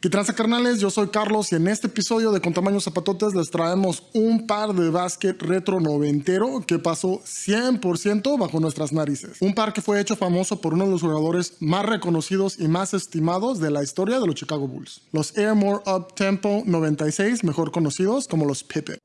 ¿Qué tranza carnales? Yo soy Carlos y en este episodio de Con Tamaños Zapatotes les traemos un par de básquet retro noventero que pasó 100% bajo nuestras narices. Un par que fue hecho famoso por uno de los jugadores más reconocidos y más estimados de la historia de los Chicago Bulls. Los Air More Up Tempo 96, mejor conocidos como los Pippen.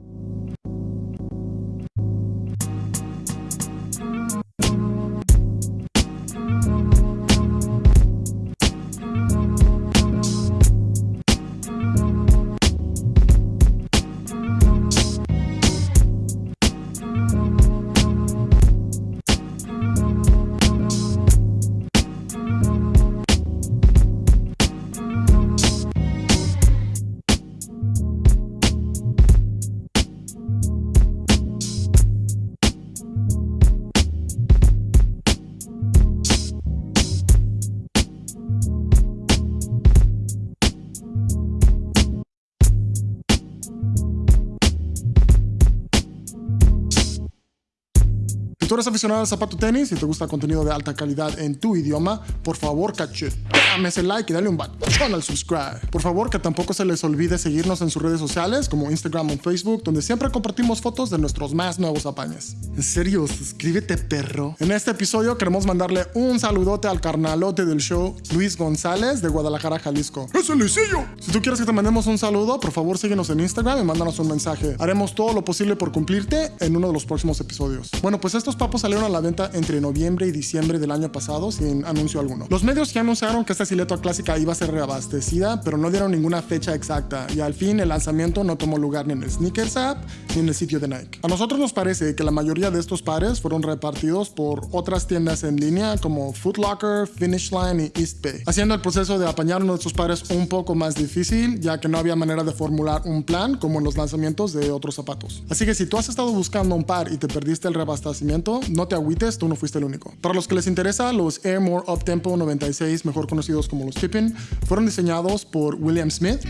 Si tú eres aficionado al zapato tenis y te gusta contenido de alta calidad en tu idioma, por favor, dame ese like y dale un botón al subscribe. Por favor, que tampoco se les olvide seguirnos en sus redes sociales como Instagram o Facebook, donde siempre compartimos fotos de nuestros más nuevos apañes. En serio, suscríbete, perro. En este episodio queremos mandarle un saludote al carnalote del show, Luis González, de Guadalajara, Jalisco. ¡Es Luisillo! Si tú quieres que te mandemos un saludo, por favor síguenos en Instagram y mándanos un mensaje. Haremos todo lo posible por cumplirte en uno de los próximos episodios. Bueno, pues estos papos salieron a la venta entre noviembre y diciembre del año pasado sin anuncio alguno. Los medios ya anunciaron que esta silueta clásica iba a ser reabastecida, pero no dieron ninguna fecha exacta y al fin el lanzamiento no tomó lugar ni en el Sneakers App ni en el sitio de Nike. A nosotros nos parece que la mayoría de estos pares fueron repartidos por otras tiendas en línea como Foot Locker, Finish Line y East Bay, haciendo el proceso de apañar uno de estos pares un poco más difícil, ya que no había manera de formular un plan como en los lanzamientos de otros zapatos. Así que si tú has estado buscando un par y te perdiste el reabastecimiento, no te agüites, tú no fuiste el único. Para los que les interesa, los Air More Up Tempo 96, mejor conocidos como los Pippin, fueron diseñados por William Smith,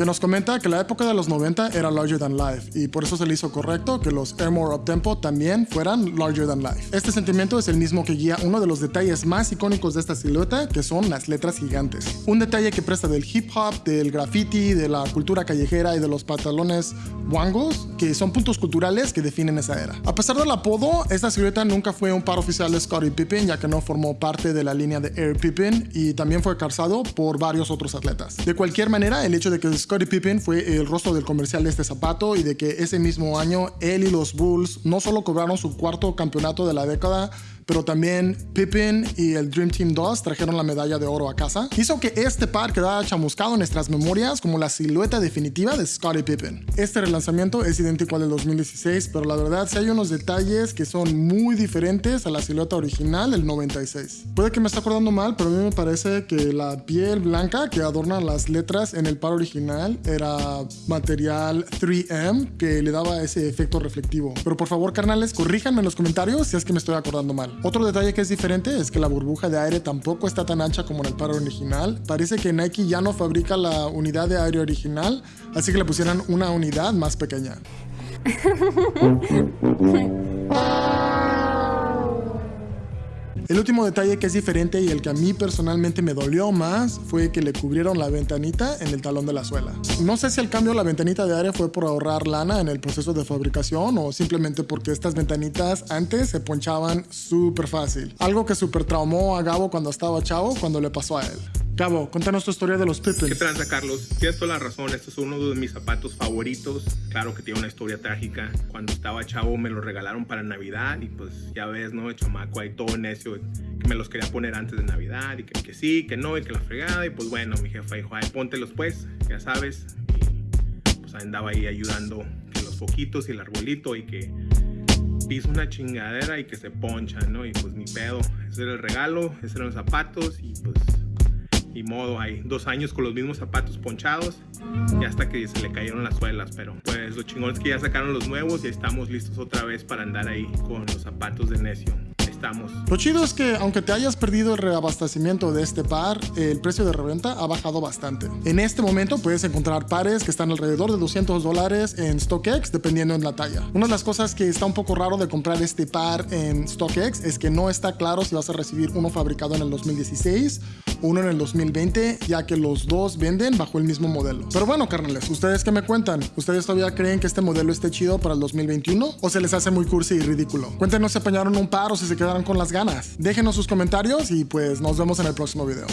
que nos comenta que la época de los 90 era larger than life y por eso se le hizo correcto que los Air More Up Tempo también fueran larger than life. Este sentimiento es el mismo que guía uno de los detalles más icónicos de esta silueta, que son las letras gigantes. Un detalle que presta del hip hop, del graffiti, de la cultura callejera y de los pantalones wangos, que son puntos culturales que definen esa era. A pesar del apodo, esta silueta nunca fue un par oficial de Scottie Pippen, ya que no formó parte de la línea de Air Pippen y también fue calzado por varios otros atletas. De cualquier manera, el hecho de que Scottie Pippen fue el rostro del comercial de este zapato y de que ese mismo año él y los Bulls no solo cobraron su cuarto campeonato de la década, pero también Pippen y el Dream Team 2 trajeron la medalla de oro a casa, hizo que este par quedara chamuscado en nuestras memorias como la silueta definitiva de Scottie Pippen. Este relanzamiento es idéntico al del 2016, pero la verdad sí hay unos detalles que son muy diferentes a la silueta original del 96. Puede que me esté acordando mal, pero a mí me parece que la piel blanca que adorna las letras en el par original era material 3M que le daba ese efecto reflectivo. Pero por favor, carnales, corríjanme en los comentarios si es que me estoy acordando mal. Otro detalle que es diferente es que la burbuja de aire tampoco está tan ancha como en el par original. Parece que Nike ya no fabrica la unidad de aire original, así que le pusieron una unidad más pequeña. El último detalle que es diferente y el que a mí personalmente me dolió más fue que le cubrieron la ventanita en el talón de la suela. No sé si el cambio de la ventanita de aire fue por ahorrar lana en el proceso de fabricación o simplemente porque estas ventanitas antes se ponchaban súper fácil. Algo que súper traumó a Gabo cuando estaba chavo cuando le pasó a él. Gabo, cuéntanos tu historia de los Pippins. ¿Qué tranza, Carlos? Tienes toda la razón. Este es uno de mis zapatos favoritos. Claro que tiene una historia trágica. Cuando estaba chavo me lo regalaron para Navidad y pues ya ves, ¿no? El chamaco ahí todo necio que me los quería poner antes de Navidad y que, que sí, que no y que la fregada. Y pues bueno, mi jefa dijo, ay, póntelos pues, ya sabes. Y pues andaba ahí ayudando que los foquitos y el arbolito y que piso una chingadera y que se poncha, ¿no? Y pues mi pedo. Ese era el regalo, esos eran los zapatos y pues y modo hay dos años con los mismos zapatos ponchados y hasta que se le cayeron las suelas pero pues lo chingón es que ya sacaron los nuevos y estamos listos otra vez para andar ahí con los zapatos de necio estamos. Lo chido es que aunque te hayas perdido el reabastecimiento de este par, el precio de reventa ha bajado bastante. En este momento puedes encontrar pares que están alrededor de 200 dólares en StockX dependiendo en la talla. Una de las cosas que está un poco raro de comprar este par en StockX es que no está claro si vas a recibir uno fabricado en el 2016 uno en el 2020, ya que los dos venden bajo el mismo modelo. Pero bueno, carnales, ¿ustedes qué me cuentan? ¿Ustedes todavía creen que este modelo esté chido para el 2021? ¿O se les hace muy cursi y ridículo? Cuéntenos si apañaron un par o si se quedaron con las ganas. Déjenos sus comentarios y pues nos vemos en el próximo video.